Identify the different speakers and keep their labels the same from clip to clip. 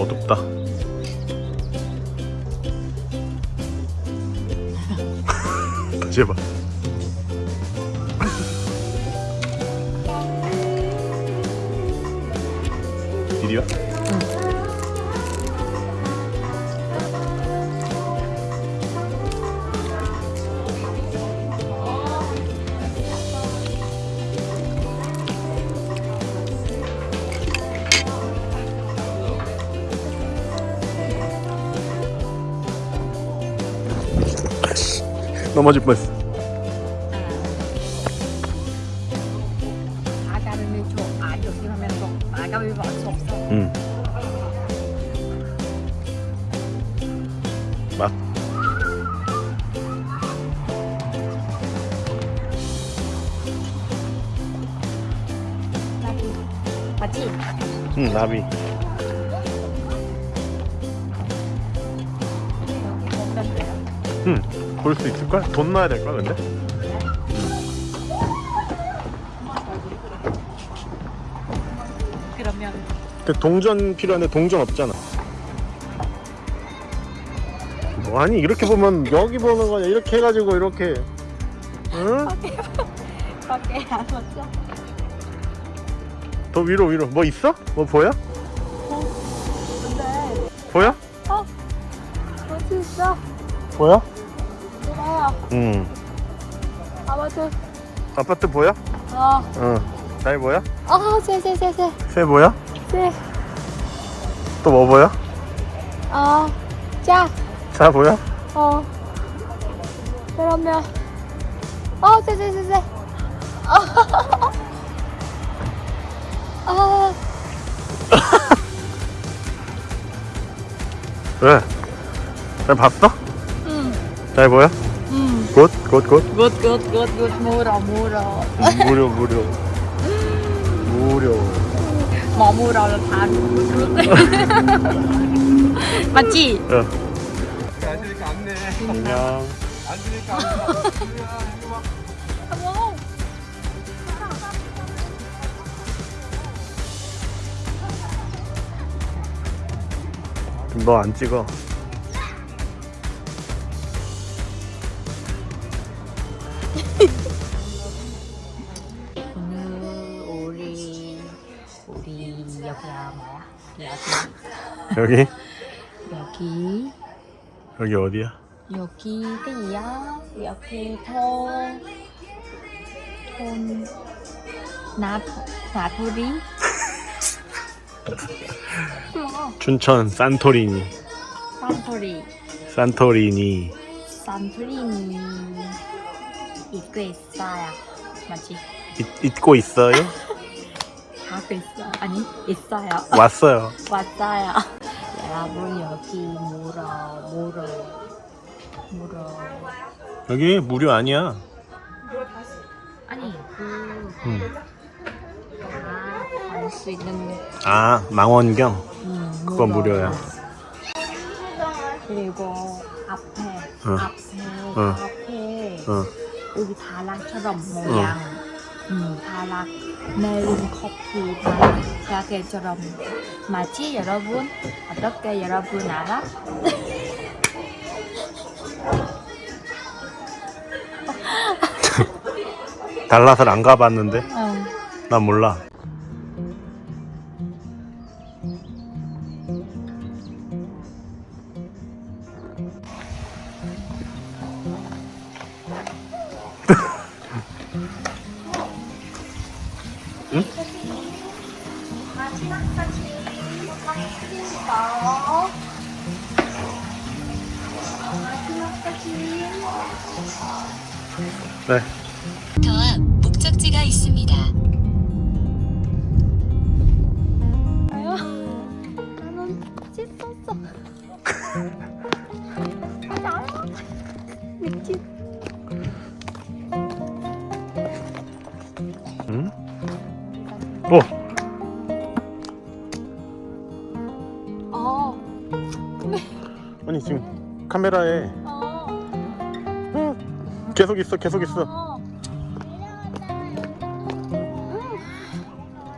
Speaker 1: 어둡다. 다시 해봐. 이리 와 넘어질 뻔했어
Speaker 2: 줘. 아.
Speaker 1: 맛.
Speaker 2: 나비. 맞지?
Speaker 1: 응, 나비. 응, 볼 수 있을걸? 돈 넣어야 될걸, 근데?
Speaker 2: 그러면
Speaker 1: 근데 동전 필요한데 동전 없잖아. 뭐 아니 이렇게 보면 여기 보는 거냐 이렇게 해가지고 이렇게 응?
Speaker 2: 밖에 안 왔어?
Speaker 1: 더 위로 위로 뭐 있어? 뭐 보여?
Speaker 2: 근데
Speaker 1: 보여?
Speaker 2: 어디 있어?
Speaker 1: 보여?
Speaker 2: 그래요.
Speaker 1: 응
Speaker 2: 아무튼
Speaker 1: 아파트 보여?
Speaker 2: 어.
Speaker 1: 응 잘 보여?
Speaker 2: 어, 쎄쎄쎄쎄.
Speaker 1: 새 보여?
Speaker 2: 쎄.
Speaker 1: 또뭐 보여?
Speaker 2: 어. 자.
Speaker 1: 자 보여?
Speaker 2: 어. 그러면 어, 쎄쎄쎄쎄. 어. 어.
Speaker 1: 왜? 잘 봤어?
Speaker 2: 음.
Speaker 1: 잘 보여?
Speaker 2: 음.
Speaker 1: 굿? 굿? 굿?
Speaker 2: 굿, 굿, 굿, 굿. 물어, 물어.
Speaker 1: 무료 무료
Speaker 2: 뭐 물어요? 다 맞지?
Speaker 1: 야
Speaker 3: 앉으니까 안네.
Speaker 1: 안녕
Speaker 3: 앉으니까.
Speaker 2: 어머.
Speaker 1: 너안 찍어
Speaker 2: 여기? 여기?
Speaker 1: 여기 어디야?
Speaker 2: 여기 cái 여기 통 통 나, 나토리. 뭐
Speaker 1: 춘천 산토리니.
Speaker 2: 산토리.
Speaker 1: 산토리니.
Speaker 2: 산토리니. 입고 있어요. 맞지?
Speaker 1: 잊, 잊고 있어요?
Speaker 2: 하고 있어 아니 있어요.
Speaker 1: 왔어요.
Speaker 2: 왔어요 여러분 여기 물어 물어 물어
Speaker 1: 여기 무료 아니야
Speaker 2: 아니 그
Speaker 1: 응.
Speaker 2: 갈수 있는
Speaker 1: 아 망원경
Speaker 2: 음,
Speaker 1: 그건
Speaker 2: 물어요.
Speaker 1: 무료야
Speaker 2: 그리고 앞에
Speaker 1: 응.
Speaker 2: 앞에
Speaker 1: 응.
Speaker 2: 앞에
Speaker 1: 어.
Speaker 2: 여기 다락처럼 모양 음, 다락 메론 커피 다락 가게처럼 마치 여러분 어떻게 여러분 알아?
Speaker 1: 달랏을 안 가봤는데
Speaker 2: 응.
Speaker 1: 난 몰라 응? 네
Speaker 4: 더앞 목적지가 있습니다.
Speaker 2: 어
Speaker 1: 아니 지금 카메라에
Speaker 2: 어,
Speaker 1: 응, 계속 있어 계속 있어
Speaker 2: 어. 음,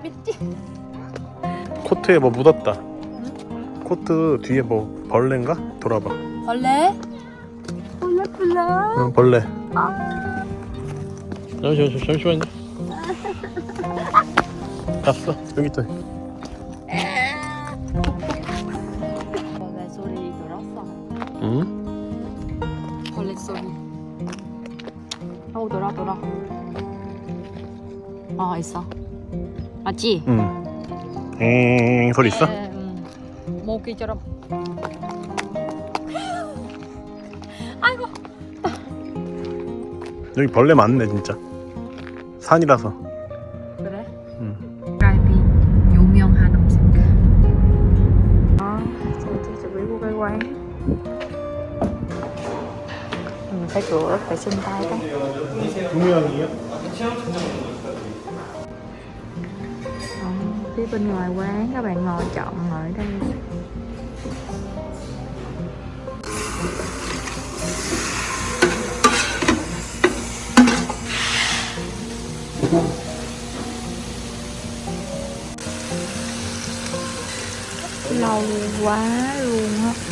Speaker 2: 미친
Speaker 1: 코트에 뭐 묻었다 코트 뒤에 뭐 벌레인가? 돌아봐.
Speaker 2: 벌레? 벌레 벌레
Speaker 1: 응, 벌레.
Speaker 2: 아.
Speaker 1: 잠시만, 잠시만요. 갔어. 여기 있다. 응?
Speaker 2: 벌레 소리 어 돌아 돌아 어 있어 맞지?
Speaker 1: 응. 엥 소리 있어?
Speaker 2: 네, 응. 모기처럼 아이고
Speaker 1: 여기 벌레 많네 진짜. 산이라서.
Speaker 2: phải cửa phải xin tay cái ừ, phía bên ngoài quán các bạn ngồi chọn ngồi đây. Lâu quá luôn á.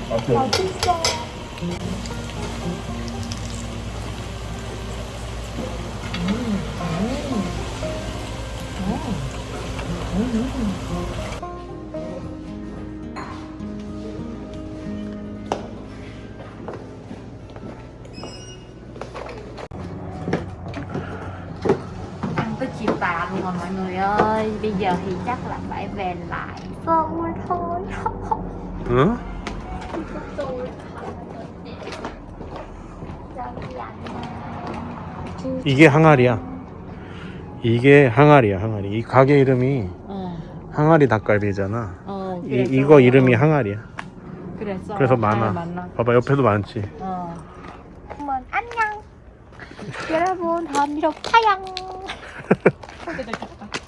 Speaker 2: tới chiều tà luôn rồi mọi người ơi. Bây giờ thì chắc là phải về lại. Rồi thôi.
Speaker 1: Hả? 이게 항아리야. 이게 항아리야, 항아리. 이 가게 이름이
Speaker 2: 어,
Speaker 1: 항아리 닭갈비잖아.
Speaker 2: 어,
Speaker 1: 이, 이거 이름이 항아리야.
Speaker 2: 그래서,
Speaker 1: 그래서
Speaker 2: 잘
Speaker 1: 많아. 봐봐, 옆에도 많지.
Speaker 2: 어. 그러면 안녕 여러분 다음 video 파양